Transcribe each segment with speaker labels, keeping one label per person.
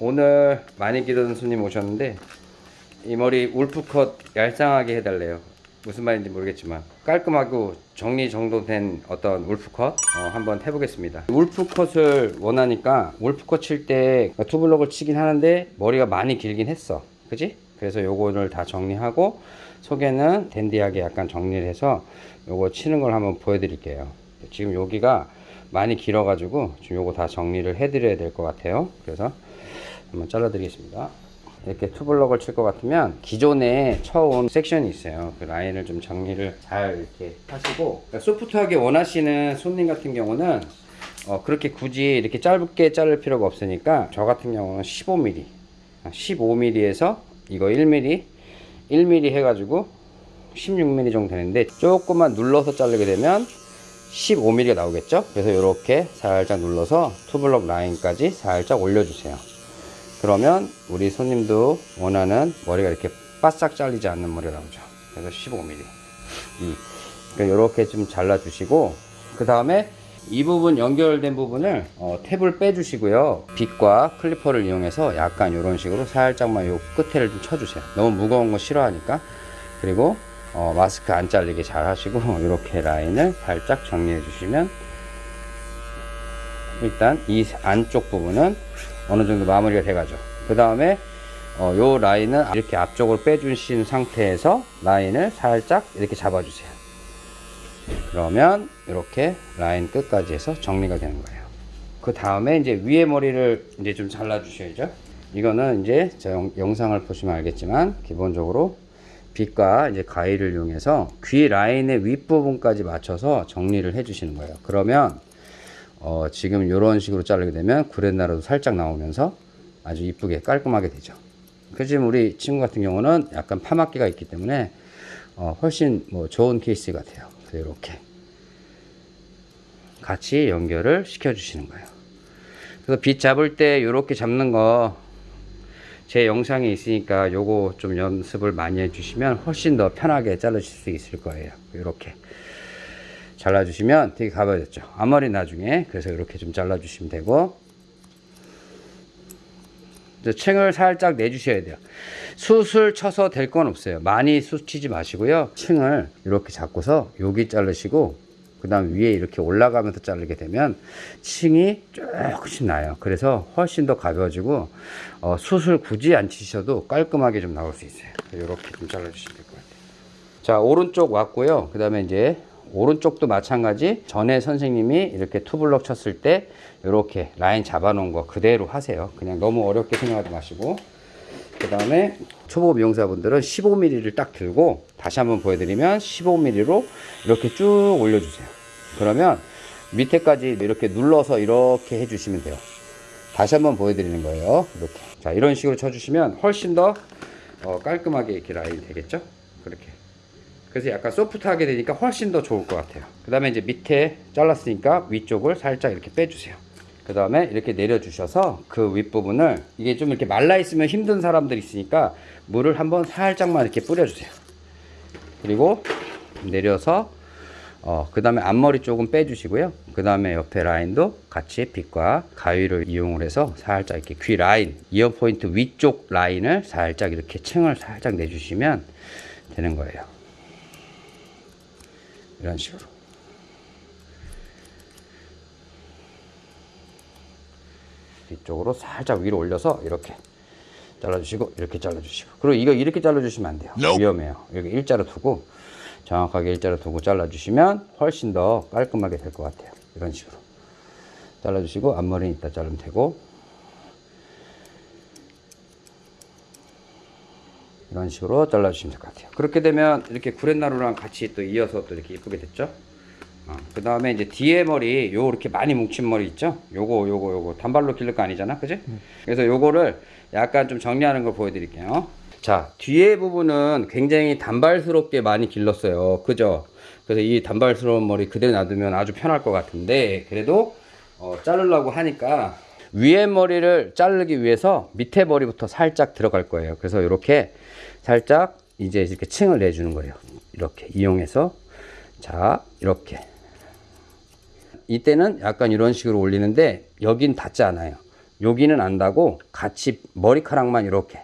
Speaker 1: 오늘 많이 기다리는 손님 오셨는데 이 머리 울프컷 얄쌍하게 해달래요. 무슨 말인지 모르겠지만 깔끔하고 정리정돈된 어떤 울프컷 어, 한번 해보겠습니다. 울프컷을 원하니까 울프컷 칠 때 투블럭을 치긴 하는데 머리가 많이 길긴 했어. 그지? 그래서 요거를 다 정리하고 속에는 댄디하게 약간 정리를 해서 요거 치는 걸 한번 보여드릴게요. 지금 여기가 많이 길어 가지고 지금 요거 다 정리를 해 드려야 될 것 같아요. 그래서 한번 잘라 드리겠습니다. 이렇게 투블럭을 칠 것 같으면 기존에 쳐온 섹션이 있어요. 그 라인을 좀 정리를 잘 이렇게 하시고 그러니까 소프트하게 원하시는 손님 같은 경우는 어, 그렇게 굳이 이렇게 짧게 자를 필요가 없으니까 저 같은 경우는 15mm 15mm에서 이거 1mm 1mm 해가지고 16mm 정도 되는데 조금만 눌러서 자르게 되면 15mm가 나오겠죠 그래서 이렇게 살짝 눌러서 투블럭 라인까지 살짝 올려주세요 그러면 우리 손님도 원하는 머리가 이렇게 바싹 잘리지 않는 머리가 나오죠. 그래서 15mm 이 그러니까 이렇게 좀 잘라 주시고 그 다음에 이 부분 연결된 부분을 어, 탭을 빼 주시고요. 빗과 클리퍼를 이용해서 약간 이런 식으로 살짝만 요 끝에를 좀 쳐주세요. 너무 무거운 거 싫어하니까. 그리고 어, 마스크 안 잘리게 잘 하시고 이렇게 라인을 살짝 정리해 주시면 일단 이 안쪽 부분은 어느 정도 마무리가 돼가죠. 그 다음에 어, 요 라인은 이렇게 앞쪽으로 빼주신 상태에서 라인을 살짝 이렇게 잡아주세요. 그러면 이렇게 라인 끝까지 해서 정리가 되는 거예요. 그 다음에 이제 위에 머리를 이제 좀 잘라 주셔야죠. 이거는 이제 저 영, 영상을 보시면 알겠지만 기본적으로 빗과 이제 가위를 이용해서 귀 라인의 윗부분까지 맞춰서 정리를 해 주시는 거예요. 그러면 어, 지금 이런 식으로 자르게 되면 구렛나루도 살짝 나오면서 아주 이쁘게 깔끔하게 되죠. 그 지금 우리 친구 같은 경우는 약간 파마기가 있기 때문에 어, 훨씬 뭐 좋은 케이스 같아요. 이렇게 같이 연결을 시켜 주시는 거예요. 그래서 빗 잡을 때 이렇게 잡는 거 제 영상에 있으니까 요거 좀 연습을 많이 해주시면 훨씬 더 편하게 자르실 수 있을 거예요. 이렇게 잘라주시면 되게 가벼워졌죠. 앞머리 나중에 그래서 이렇게 좀 잘라주시면 되고. 층을 살짝 내주셔야 돼요. 숱을 쳐서 될 건 없어요. 많이 숱 치지 마시고요. 층을 이렇게 잡고서 여기 자르시고 그 다음 위에 이렇게 올라가면서 자르게 되면 층이 조금씩 나요. 그래서 훨씬 더 가벼워지고 어, 숱을 굳이 안 치셔도 깔끔하게 좀 나올 수 있어요. 이렇게 좀 잘라 주시면 될 것 같아요. 자 오른쪽 왔고요. 그 다음에 이제 오른쪽도 마찬가지. 전에 선생님이 이렇게 투블럭 쳤을 때 이렇게 라인 잡아 놓은 거 그대로 하세요. 그냥 너무 어렵게 생각하지 마시고. 그 다음에 초보 미용사분들은 15mm를 딱 들고 다시 한번 보여드리면 15mm로 이렇게 쭉 올려주세요. 그러면 밑에까지 이렇게 눌러서 이렇게 해주시면 돼요. 다시 한번 보여드리는 거예요. 이렇게. 자 이런 식으로 쳐주시면 훨씬 더 어, 깔끔하게 이렇게 라인이 되겠죠? 그렇게 그래서 약간 소프트하게 되니까 훨씬 더 좋을 것 같아요. 그 다음에 이제 밑에 잘랐으니까 위쪽을 살짝 이렇게 빼주세요. 그 다음에 이렇게 내려주셔서 그 윗부분을 이게 좀 이렇게 말라 있으면 힘든 사람들이 있으니까 물을 한번 살짝만 이렇게 뿌려주세요. 그리고 내려서 어, 그 다음에 앞머리 조금 빼주시고요. 그 다음에 옆에 라인도 같이 빗과 가위를 이용을 해서 살짝 이렇게 귀 라인 이어 포인트 위쪽 라인을 살짝 이렇게 층을 살짝 내주시면 되는 거예요 이런 식으로. 뒤쪽으로 살짝 위로 올려서 이렇게 잘라주시고 이렇게 잘라주시고. 그리고 이거 이렇게 잘라주시면 안 돼요. 위험해요. 여기 일자로 두고 정확하게 일자로 두고 잘라주시면 훨씬 더 깔끔하게 될 것 같아요. 이런 식으로. 잘라주시고 앞머리는 이따 자르면 되고 이런 식으로 잘라주시면 될 것 같아요. 그렇게 되면 이렇게 구렛나루랑 같이 또 이어서 또 이렇게 이쁘게 됐죠? 어, 그 다음에 이제 뒤에 머리 요 이렇게 많이 뭉친 머리 있죠? 요거 요거 요거. 단발로 기를 거 아니잖아 그지? 그래서 요거를 약간 좀 정리하는 걸 보여드릴게요. 자 뒤에 부분은 굉장히 단발스럽게 많이 길렀어요. 그죠? 그래서 이 단발스러운 머리 그대로 놔두면 아주 편할 것 같은데 그래도 어, 자르려고 하니까 위에 머리를 자르기 위해서 밑에 머리부터 살짝 들어갈 거예요. 그래서 이렇게 살짝 이제 이렇게 층을 내주는 거예요. 이렇게 이용해서. 자 이렇게. 이때는 약간 이런 식으로 올리는데 여긴 닿지 않아요. 여기는 안 닿고 같이 머리카락만 이렇게.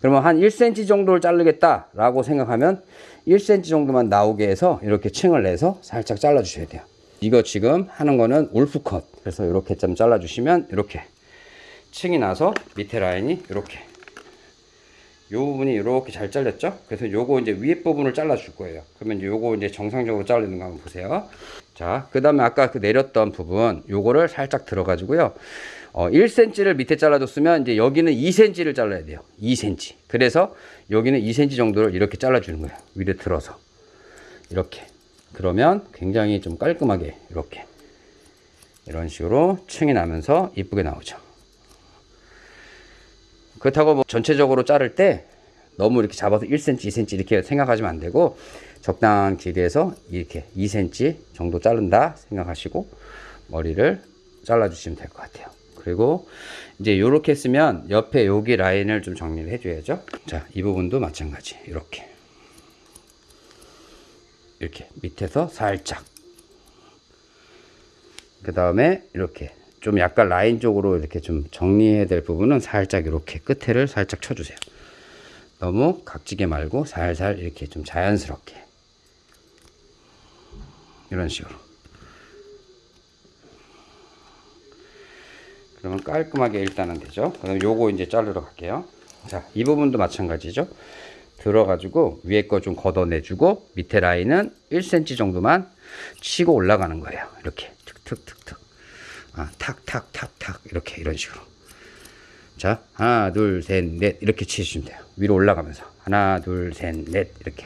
Speaker 1: 그러면 한 1cm 정도를 자르겠다 라고 생각하면 1cm 정도만 나오게 해서 이렇게 층을 내서 살짝 잘라 주셔야 돼요. 이거 지금 하는 거는 울프컷. 그래서 이렇게 좀 잘라 주시면 이렇게 층이 나서 밑에 라인이 이렇게 요 부분이 이렇게 잘 잘렸죠 그래서 요거 이제 위에 부분을 잘라 줄 거예요 그러면 요거 이제 정상적으로 자르는 거 한번 보세요 자 그 다음에 아까 그 내렸던 부분 요거를 살짝 들어 가지고요 어, 1cm를 밑에 잘라줬으면 이제 여기는 2cm를 잘라야 돼요. 2cm. 그래서 여기는 2cm 정도를 이렇게 잘라주는 거예요. 위로 들어서. 이렇게. 그러면 굉장히 좀 깔끔하게 이렇게 이런 식으로 층이 나면서 이쁘게 나오죠. 그렇다고 뭐 전체적으로 자를 때 너무 이렇게 잡아서 1cm, 2cm 이렇게 생각하시면 안 되고 적당한 길이에서 이렇게 2cm 정도 자른다 생각하시고 머리를 잘라주시면 될 것 같아요. 그리고 이제 이렇게 쓰면 옆에 여기 라인을 좀 정리를 해줘야죠. 자, 이 부분도 마찬가지. 이렇게. 이렇게 밑에서 살짝. 그 다음에 이렇게 좀 약간 라인 쪽으로 이렇게 좀 정리해야 될 부분은 살짝 이렇게 끝에를 살짝 쳐주세요. 너무 각지게 말고 살살 이렇게 좀 자연스럽게. 이런 식으로. 그러면 깔끔하게 일단은 되죠. 그럼 요거 이제 자르러 갈게요. 자, 이 부분도 마찬가지죠. 들어가지고 위에 거 좀 걷어내주고 밑에 라인은 1cm 정도만 치고 올라가는 거예요. 이렇게 툭툭툭툭. 아, 탁 탁 탁 탁 이렇게 이런 식으로. 자, 하나, 둘, 셋, 넷 이렇게 치시면 돼요. 위로 올라가면서 하나, 둘, 셋, 넷 이렇게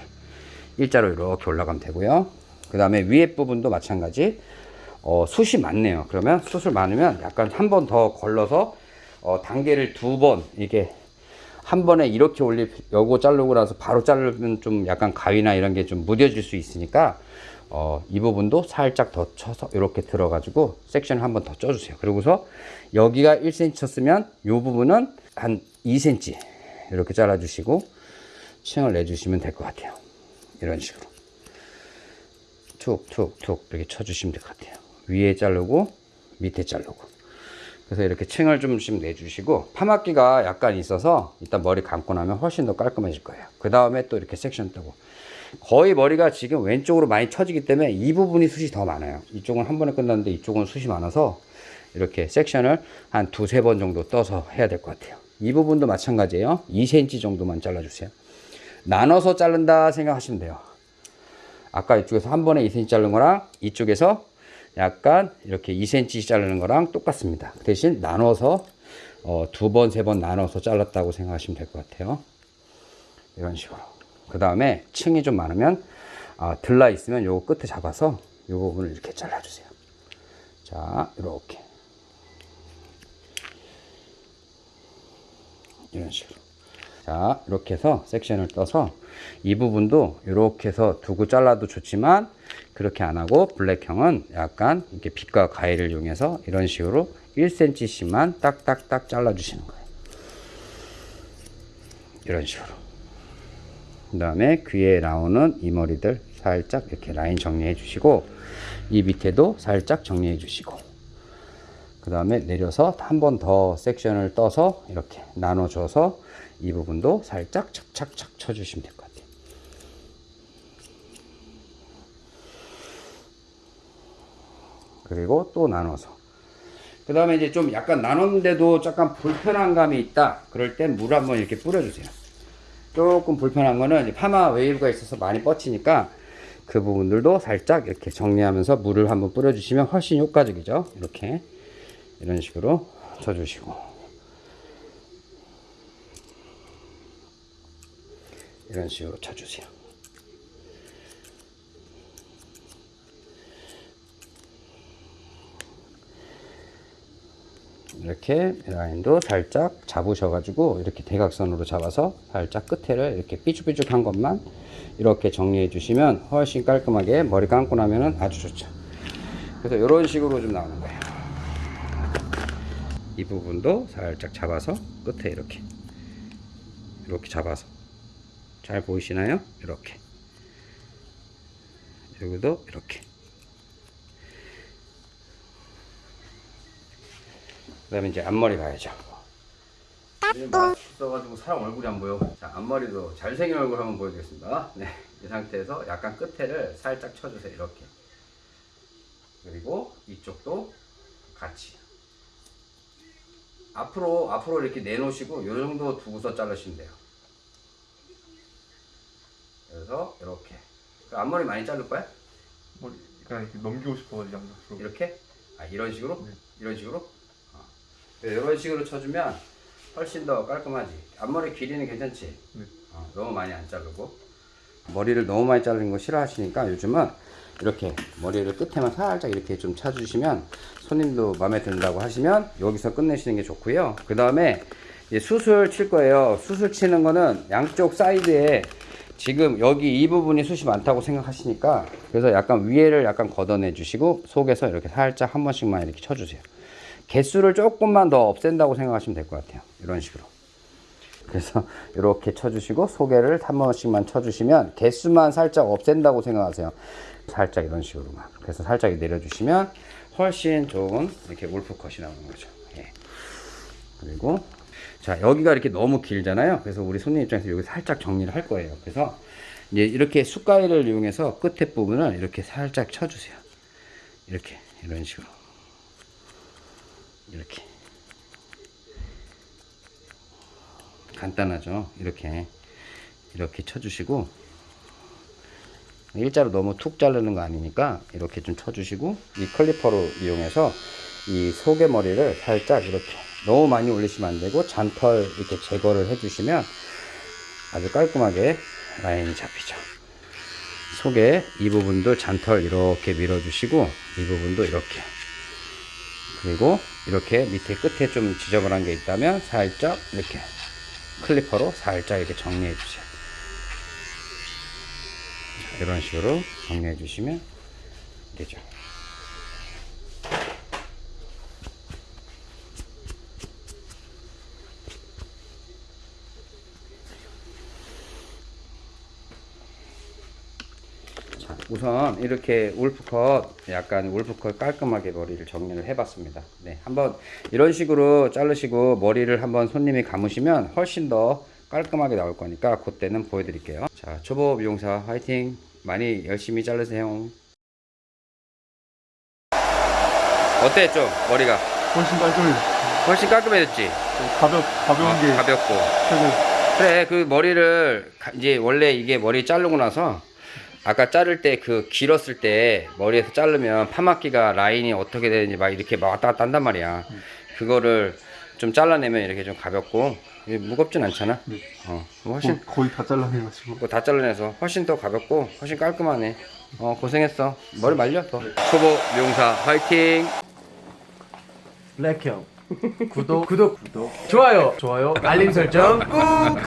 Speaker 1: 일자로 이렇게 올라가면 되고요. 그 다음에 위에 부분도 마찬가지. 어, 숱이 많네요. 그러면 숱을 많으면 약간 한 번 더 걸러서 어, 단계를 두 번 이게 한 번에 이렇게 올리 요거 자르고 나서 바로 자르면 좀 약간 가위나 이런 게 좀 무뎌질 수 있으니까 어, 이 부분도 살짝 더 쳐서 이렇게 들어가지고 섹션을 한번 더 쪄주세요. 그리고서 여기가 1cm 쳤으면 이 부분은 한 2cm 이렇게 잘라주시고 층을 내주시면 될 것 같아요. 이런 식으로 툭툭툭 이렇게 쳐주시면 될 것 같아요. 위에 자르고 밑에 자르고 그래서 이렇게 층을 좀씩 내주시고 파마기가 약간 있어서 일단 머리 감고 나면 훨씬 더 깔끔해질 거예요 그 다음에 또 이렇게 섹션 뜨고 거의 머리가 지금 왼쪽으로 많이 쳐지기 때문에 이 부분이 숱이 더 많아요 이쪽은 한 번에 끝났는데 이쪽은 숱이 많아서 이렇게 섹션을 한 두세 번 정도 떠서 해야 될 것 같아요 이 부분도 마찬가지예요 2cm 정도만 잘라주세요 나눠서 자른다 생각하시면 돼요 아까 이쪽에서 한 번에 2cm 자른 거랑 이쪽에서 약간 이렇게 2cm 자르는 거랑 똑같습니다. 그 대신 나눠서 어, 두 번, 세 번 나눠서 잘랐다고 생각하시면 될 것 같아요. 이런 식으로. 그 다음에 층이 좀 많으면 아, 들라 있으면 요 끝에 잡아서 요 부분을 이렇게 잘라주세요. 자, 이렇게. 이런 식으로. 자, 이렇게 해서 섹션을 떠서 이 부분도 이렇게 해서 두고 잘라도 좋지만 그렇게 안 하고 블랙형은 약간 이렇게 빛과 가위를 이용해서 이런 식으로 1cm씩만 딱딱딱 잘라 주시는 거예요. 이런 식으로. 그 다음에 귀에 나오는 이 머리들 살짝 이렇게 라인 정리해 주시고 이 밑에도 살짝 정리해 주시고 그 다음에 내려서 한 번 더 섹션을 떠서 이렇게 나눠줘서 이 부분도 살짝 착착착 쳐주시면 될 것 같아요. 그리고 또 나눠서. 그 다음에 이제 좀 약간 나눴는데도 약간 불편한 감이 있다. 그럴 땐 물 한번 이렇게 뿌려주세요 조금 불편한 거는 파마 웨이브가 있어서 많이 뻗치니까 그 부분들도 살짝 이렇게 정리하면서 물을 한번 뿌려주시면 훨씬 효과적이죠. 이렇게. 이런 식으로 쳐주시고. 이런 식으로 쳐주세요 이렇게 라인도 살짝 잡으셔가지고 이렇게 대각선으로 잡아서 살짝 끝에를 이렇게 삐죽삐죽한 것만 이렇게 정리해 주시면 훨씬 깔끔하게 머리 감고 나면은 아주 좋죠. 그래서 이런 식으로 좀 나오는 거예요. 이 부분도 살짝 잡아서 끝에 이렇게 이렇게 잡아서. 잘 보이시나요? 이렇게. 여기도 이렇게 그 다음에 이제 앞머리 가야죠 마스크 써가지고 사람 얼굴이 안 보여 자 앞머리도 잘생긴 얼굴 한번 보여드리겠습니다 네, 이 상태에서 약간 끝에를 살짝 쳐주세요 이렇게 그리고 이쪽도 같이 앞으로 앞으로 이렇게 내놓으시고 이 정도 두고서 자르시면 돼요 그래서 이렇게 그 앞머리 많이 자를 거야?
Speaker 2: 머리 그냥 이렇게 넘기고 싶어가지고
Speaker 1: 이렇게? 아 이런 식으로?
Speaker 2: 네.
Speaker 1: 이런 식으로? 어. 네, 이런 식으로 쳐주면 훨씬 더 깔끔하지 앞머리 길이는 괜찮지?
Speaker 2: 네.
Speaker 1: 어, 너무 많이 안 자르고 머리를 너무 많이 자르는 거 싫어하시니까 요즘은 이렇게 머리를 끝에만 살짝 이렇게 좀 차주시면 손님도 마음에 든다고 하시면 여기서 끝내시는 게 좋고요 그 다음에 수술 칠 거예요 수술 치는 거는 양쪽 사이드에 지금 여기 이 부분이 숱이 많다고 생각하시니까 그래서 약간 위에를 약간 걷어내 주시고 속에서 이렇게 살짝 한 번씩만 이렇게 쳐주세요 개수를 조금만 더 없앤다고 생각하시면 될 것 같아요. 이런 식으로. 그래서 이렇게 쳐주시고 소개를 한 번씩만 쳐주시면 개수만 살짝 없앤다고 생각하세요. 살짝 이런 식으로만. 그래서 살짝 내려주시면 훨씬 좋은 이렇게 울프컷이 나오는 거죠. 예. 그리고 자 여기가 이렇게 너무 길잖아요. 그래서 우리 손님 입장에서 여기 살짝 정리를 할 거예요. 그래서 이제 이렇게 숟가위를 이용해서 끝에 부분을 이렇게 살짝 쳐주세요. 이렇게. 이런 식으로 이렇게. 간단하죠? 이렇게. 이렇게 쳐주시고. 일자로 너무 툭 자르는 거 아니니까 이렇게 좀 쳐주시고 이 클리퍼로 이용해서 이 속의 머리를 살짝 이렇게 너무 많이 올리시면 안 되고 잔털 이렇게 제거를 해주시면 아주 깔끔하게 라인이 잡히죠. 속에 이 부분도 잔털 이렇게 밀어주시고 이 부분도 이렇게. 그리고 이렇게 밑에 끝에 좀 지저분한 게 있다면 살짝 이렇게 클리퍼로 살짝 이렇게 정리해 주세요. 자, 이런 식으로 정리해 주시면 되죠 우선 이렇게 울프컷 약간 울프컷 깔끔하게 머리를 정리를 해봤습니다. 네, 한번 이런 식으로 자르시고 머리를 한번 손님이 감으시면 훨씬 더 깔끔하게 나올 거니까 그때는 보여드릴게요. 자, 초보 미용사 화이팅! 많이 열심히 자르세요. 어때 좀 머리가
Speaker 2: 훨씬 깔끔해
Speaker 1: 훨씬 깔끔해졌지?
Speaker 2: 가볍 가벼운
Speaker 1: 어,
Speaker 2: 게 가볍고.
Speaker 1: 그래 그 머리를 가- 이제 원래 이게 머리 자르고 나서 아까 자를 때 그 길었을 때 머리에서 자르면 파마기가 라인이 어떻게 되는지 막 이렇게 막 왔다 갔다 한단 말이야. 그거를 좀 잘라내면 이렇게 좀 가볍고 이게 무겁진 않잖아?
Speaker 2: 네.
Speaker 1: 어 훨씬
Speaker 2: 거, 거의 다 잘라내가지고.
Speaker 1: 그거 다 잘라내서 훨씬 더 가볍고 훨씬 깔끔하네. 어 고생했어. 머리 말려 더. 초보 미용사 화이팅!
Speaker 3: 블랙형. 구독 구독. 구독. 좋아요. 좋아요. 알림 설정 꾹